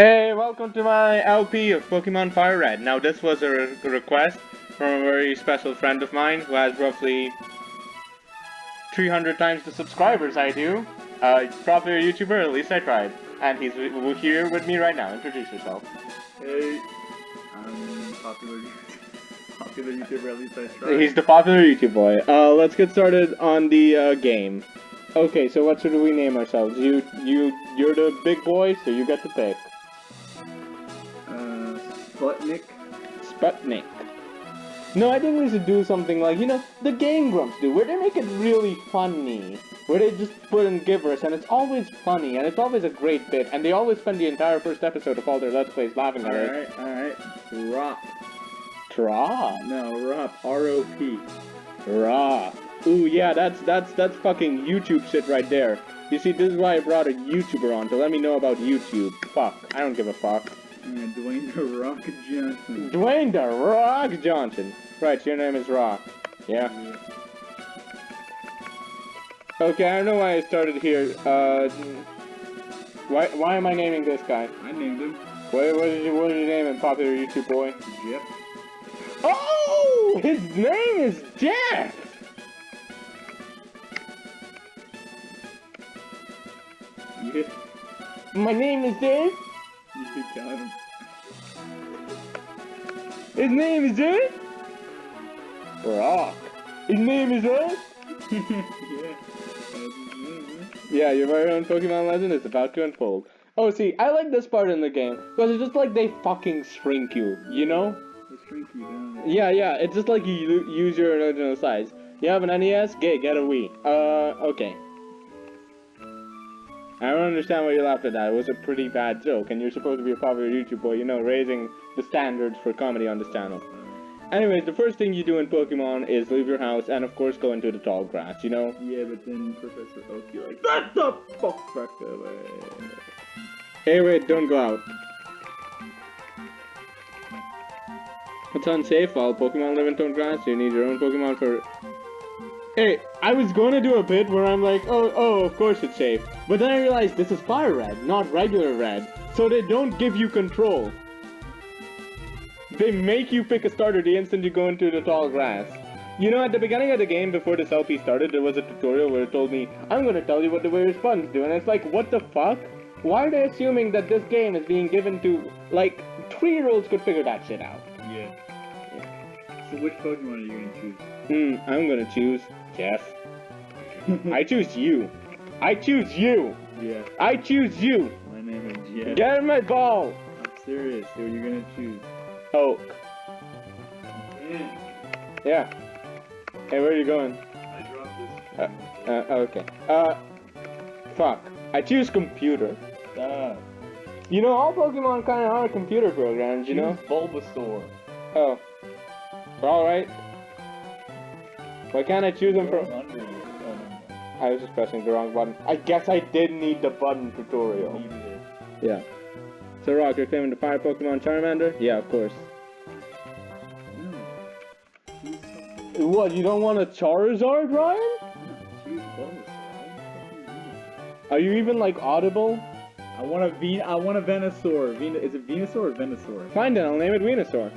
Hey, welcome to my LP of Pokemon Fire Red. Now, this was a re request from a very special friend of mine who has roughly 300 times the subscribers I do. Uh, probably a YouTuber, at least I tried. And he's here with me right now. Introduce yourself. Hey, I'm popular, popular YouTuber, at least I tried. He's the popular YouTube boy. Uh, let's get started on the uh, game. Okay, so what should we name ourselves? You, you, you're the big boy, so you get to pick. Sputnik? Sputnik. No, I think we should do something like, you know, the Game Grumps do, where they make it really funny. Where they just put in gibberish, and it's always funny, and it's always a great bit, and they always spend the entire first episode of all their Let's Plays laughing at it. Alright, alright. Drop. Drop? No, Rop. R-O-P. Rop. Ooh, yeah, that's, that's, that's fucking YouTube shit right there. You see, this is why I brought a YouTuber on, to let me know about YouTube. Fuck. I don't give a fuck. Dwayne The Rock Johnson. Dwayne The Rock Johnson. Right, your name is Rock. Yeah? yeah. Okay, I don't know why I started here. Uh, why, why am I naming this guy? I named him. What, what, did you, what did you name him, popular YouTube boy? Jeff. Oh! His name is Jeff! Yeah. My name is Dave? Got him. His name is Ed? Rock. His name is Ed? yeah. Yeah, your very own Pokemon legend is about to unfold. Oh, see, I like this part in the game, because it's just like they fucking shrink you, you know? They shrink you down. Yeah, yeah, it's just like you use your original size. You have an NES? Gay, get a Wii. Uh, okay. I don't understand why you laughed at that. It was a pretty bad joke, and you're supposed to be a popular YouTube boy, you know, raising the standards for comedy on this channel. Anyways, the first thing you do in Pokemon is leave your house and, of course, go into the tall grass, you know? Yeah, but then Professor Oak, you're like, Get the fuck back away! Hey, wait, don't go out. It's unsafe. All Pokemon live in tall grass. You need your own Pokemon for Hey, I was going to do a bit where I'm like, oh, oh, of course it's safe. But then I realized this is fire red, not regular red. So they don't give you control. They make you pick a starter the instant you go into the tall grass. You know, at the beginning of the game, before this LP started, there was a tutorial where it told me, I'm to tell you what the various buttons do. And it's like, what the fuck? Why are they assuming that this game is being given to, like, three-year-olds could figure that shit out? So which Pokemon are you to choose? Hmm, I'm going to choose Jeff. I choose you. I choose you. Yeah. I choose you. My name is Jeff. Get in my ball. I'm serious. Who are you gonna choose? Oak. Yeah. Yeah. Hey, where are you going? I dropped this. Uh, uh, okay. Uh, fuck. I choose computer. You know, all Pokemon kind of are computer programs, you choose know? Bulbasaur. Oh. Alright. Why can't I choose them from... I was just pressing the wrong button. I guess I did need the button tutorial. Yeah. So Rock, you're claiming the fire Pokemon Charmander? Yeah, of course. No. What, you don't want a Charizard, Ryan? Are you even like audible? I want a Ven I want a Venusaur. Ven is it Venusaur or Venusaur? Fine then, I'll name it Venusaur.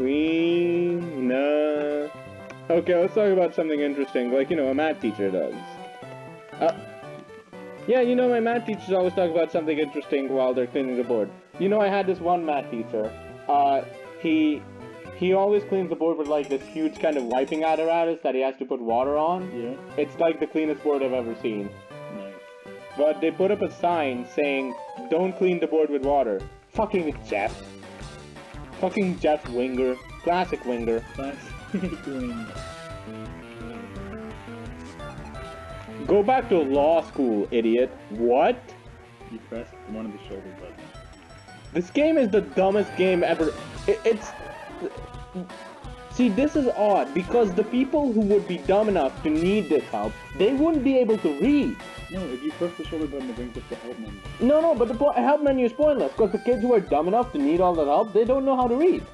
Weena. Okay, let's talk about something interesting, like, you know, a math teacher does. Uh, yeah, you know, my math teachers always talk about something interesting while they're cleaning the board. You know, I had this one math teacher. Uh, he he always cleans the board with like this huge kind of wiping apparatus that he has to put water on. Yeah. It's like the cleanest board I've ever seen. Nice. But they put up a sign saying, don't clean the board with water. Fucking Jeff. Fucking Jeff Winger. Classic Winger. Classic Winger. Go back to law school, idiot. What? You pressed one of the shoulder buttons. This game is the dumbest game ever. It, it's... See, this is odd, because the people who would be dumb enough to need this help, they wouldn't be able to read. No, if you press the shoulder button, it brings up the help menu. No, no, but the help menu is pointless, because the kids who are dumb enough to need all that help, they don't know how to read.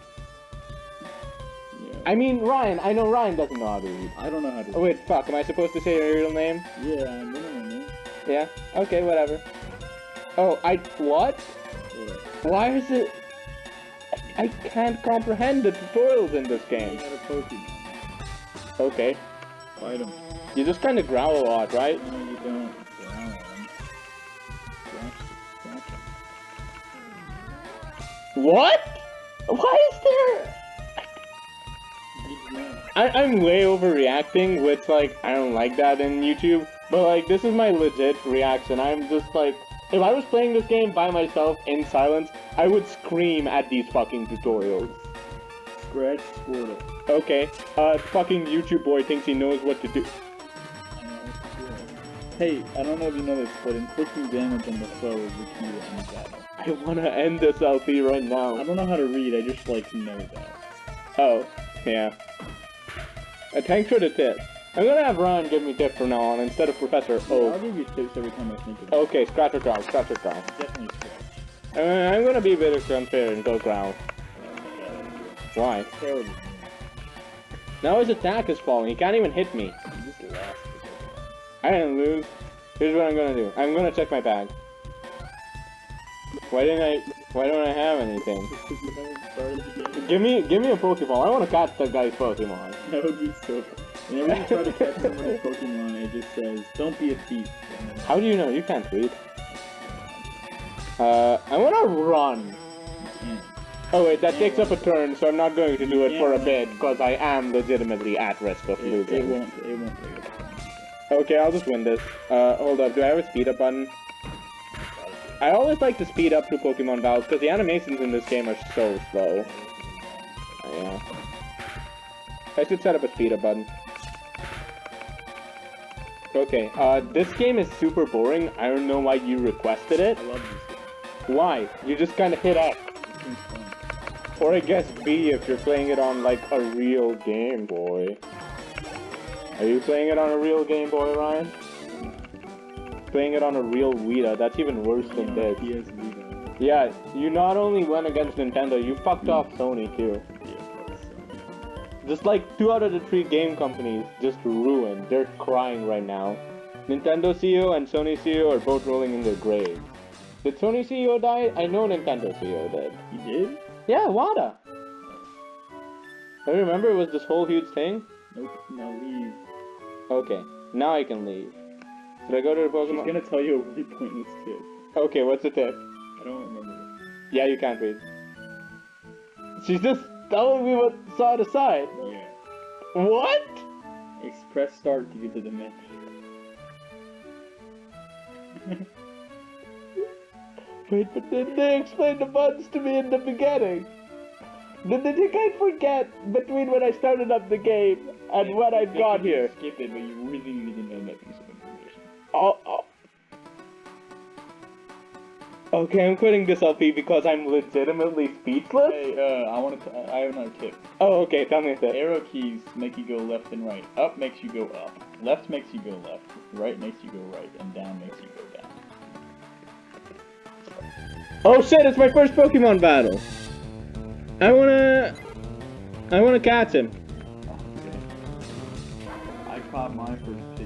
Yeah. I mean, Ryan, I know Ryan doesn't know how to read. I don't know how to read. Oh, wait, fuck, am I supposed to say your real name? Yeah, gonna know. Yeah? Okay, whatever. Oh, I what? What? Why is it? I, I can't comprehend the tutorials in this game. got a Pokemon. Okay, Fight him. You just kind of growl a lot, right? No, you don't. Growl him. Scratch, scratch him. What? Why is there? I, I'm way overreacting, which like I don't like that in YouTube. But like this is my legit reaction. I'm just like, if I was playing this game by myself in silence, I would scream at these fucking tutorials. Scratch Squirtle. Okay, uh, fucking YouTube boy thinks he knows what to do. Hey, I don't know if you know this, but inflicting damage on the foe is the key to any battle. I wanna end this LP right now. I don't know how to read, I just like know that. Oh, yeah. Uh, thanks for the tip. I'm gonna have Ryan give me tips from now on instead of Professor I'll O. give you tips every time I think of it. Okay, scratch or growl, scratch or growl. Definitely scratch. Uh, I'm gonna be a bit unfair and go growl. Why? Now his attack is falling. He can't even hit me. You just lost I didn't lose. Here's what I'm gonna do. I'm gonna check my bag. Why didn't I? Why don't I have anything? Because you haven't started the game. Give me, give me a Pokeball. I want to catch that guy's Pokemon. That would be so Whenever you try to catch somebody's Pokemon, it just says, don't be a thief. How do you know? You can't read. Uh, I want to run. Oh wait, that takes up a turn, so I'm not going to do it for a bit because I am legitimately at risk of It, it losing. won't, it won't take up time. Okay, I'll just win this. Uh, hold up. Do I have a speed up button? I always like to speed up through Pokemon battles because the animations in this game are so slow. Yeah. I should set up a speed up button. Okay, uh, this game is super boring. I don't know why you requested it. I love this game. Why? You just kind of hit X. This game's fun. Or I guess B if you're playing it on like a real Game Boy. Are you playing it on a real Game Boy, Ryan? Playing it on a real Vita, that's even worse than know, this. PS Vita. Yeah, you not only went against Nintendo, you fucked off mm. Sony too. Yeah. Just like two out of the three game companies just ruined. They're crying right now. Nintendo CEO and Sony CEO are both rolling in their graves. Did Sony CEO die? I know Nintendo CEO did. You did? Yeah, Wada. I remember it was this whole huge thing. Nope, now leave. Okay, now I can leave. Should I go to the Pokemon? She's gonna tell you a really pointless tip. Okay, what's the tip? I don't remember. Yeah, you can't read. She's just telling me what's on the side. Yeah. What? Express start to get to the menu. Wait, but did they explain the buttons to me in the beginning? Did think I'd forget between when I started up the game and when I got here? Skip it, but you really need to know that piece of information. Oh, oh. Okay, I'm quitting this LP because I'm legitimately speechless. Hey, uh, I want to. I have another tip. Oh, okay, tell me tip. Arrow keys make you go left and right. Up makes you go up. Left makes you go left. Right makes you go right, and down makes you go down. Oh shit, it's my first Pokemon battle. I wanna... I wanna catch him. Oh, okay. I caught my first.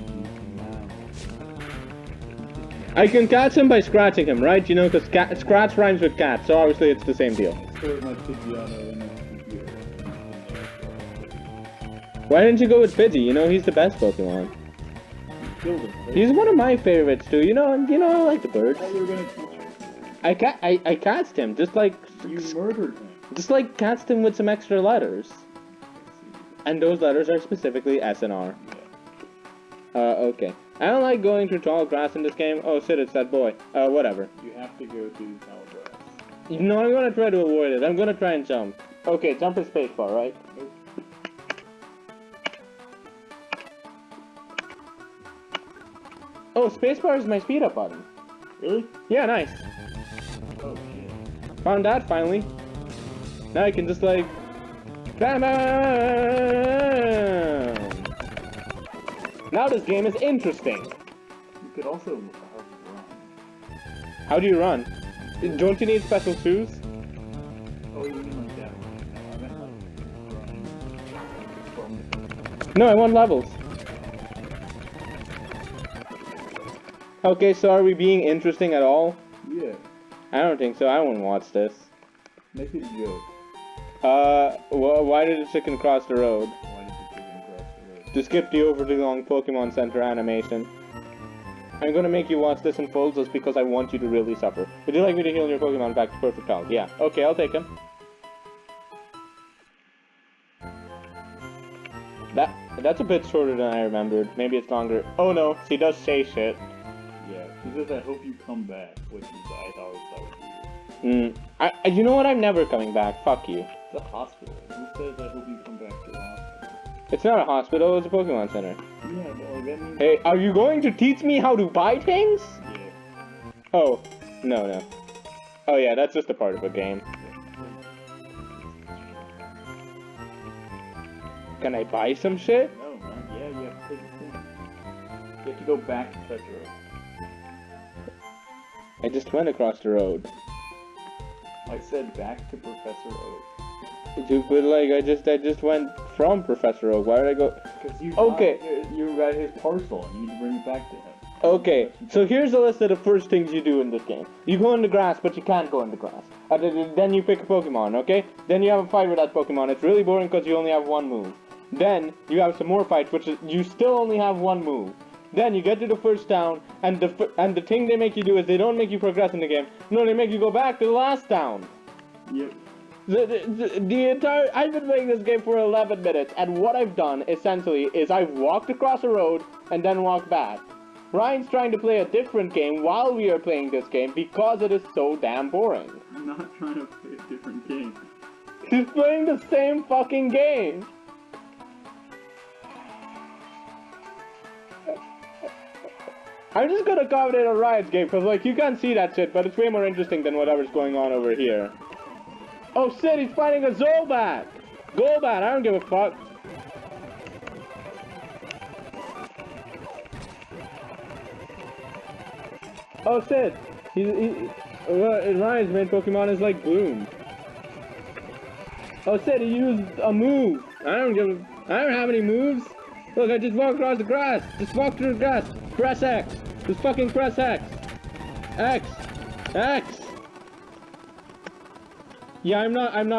I can catch him by scratching him, right? You know, because scratch rhymes with cat, so obviously it's the same deal. I stored my Pidgeotto in a computer. Why didn't you go with Pidgey? You know, he's the best Pokemon. You killed him. right? He's one of my favorites too. You know, you know, I like the birds. Oh, I ca- I, I catched him, just like, You murdered him. just like cast him with some extra letters. And those letters are specifically S and R. Uh, okay. I don't like going through tall grass in this game. Oh shit, it's that boy. Uh, whatever. You have to go to Calabaras. You know, I'm gonna try to avoid it. I'm gonna try and jump. Okay, jump is spacebar, right? Nope. Oh, spacebar is my speed up button. Really? Yeah, nice. Oh shit. Found that finally. Now I can just like. Bam, bam! Now this game is interesting. You could also run. How do you run? Don't you need special shoes? Oh, you mean like that one? No, I meant like running from the No, I want levels. Okay, so are we being interesting at all? Yeah. I don't think so. I won't watch this. Make it a joke. Uh, wh- why did a chicken cross the road? Why did the chicken cross the road? To skip the overly long Pokemon Center animation. I'm gonna make you watch this in full just because I want you to really suffer. Would you like me to heal your Pokemon back to perfect health? Yeah. Okay, I'll take him. That that's a bit shorter than I remembered. Maybe it's longer. Oh no, she does say shit. She says, I hope you come back, which is, I thought that was weird. Hmm. I, you know what? I'm never coming back. Fuck you. It's a hospital. Who says, I hope you come back to the hospital? It's not a hospital. It's a Pokemon Center. Yeah, but like, that means... Hey, are you going to teach me how to buy things? Yeah. Oh, no, no. Oh yeah, that's just a part of a game. Can I buy some shit? No, man. Yeah, you have to take a thing. You have to go back to Oak. I just went across the road. I said back to Professor Oak. Dude, but like, I just, I just went from Professor Oak. Why did I go? Because you Okay. got- you got his parcel and you need to bring it back to him. Okay, so here's a list of the first things you do in this game. You go in the grass, but you can't go in the grass. Uh, th- th- then you pick a Pokemon, okay? Then you have a fight with that Pokemon. It's really boring because you only have one move. Then you have some more fights, which is you still only have one move. Then you get to the first town, and the f- and the thing they make you do is they don't make you progress in the game. No, they make you go back to the last town. Yep. The, the, the, the entire I've been playing this game for 11 minutes, and what I've done essentially is I've walked across a road and then walked back. Ryan's trying to play a different game while we are playing this game because it is so damn boring. I'm not trying to play a different game. He's playing the same fucking game. I'm just gonna commentate on Ryan's game because like you can't see that shit, but it's way more interesting than whatever's going on over here. Oh shit, he's fighting a Zolbat! Golbat, I don't give a fuck. Oh shit, he's, he, uh, Ryan's main Pokemon is like Bloom. Oh shit, he used a move. I don't give a, I don't have any moves. Look, I just walked across the grass. Just walked through the grass. Press X. Just fucking press X. X. X. Yeah, I'm not, I'm not.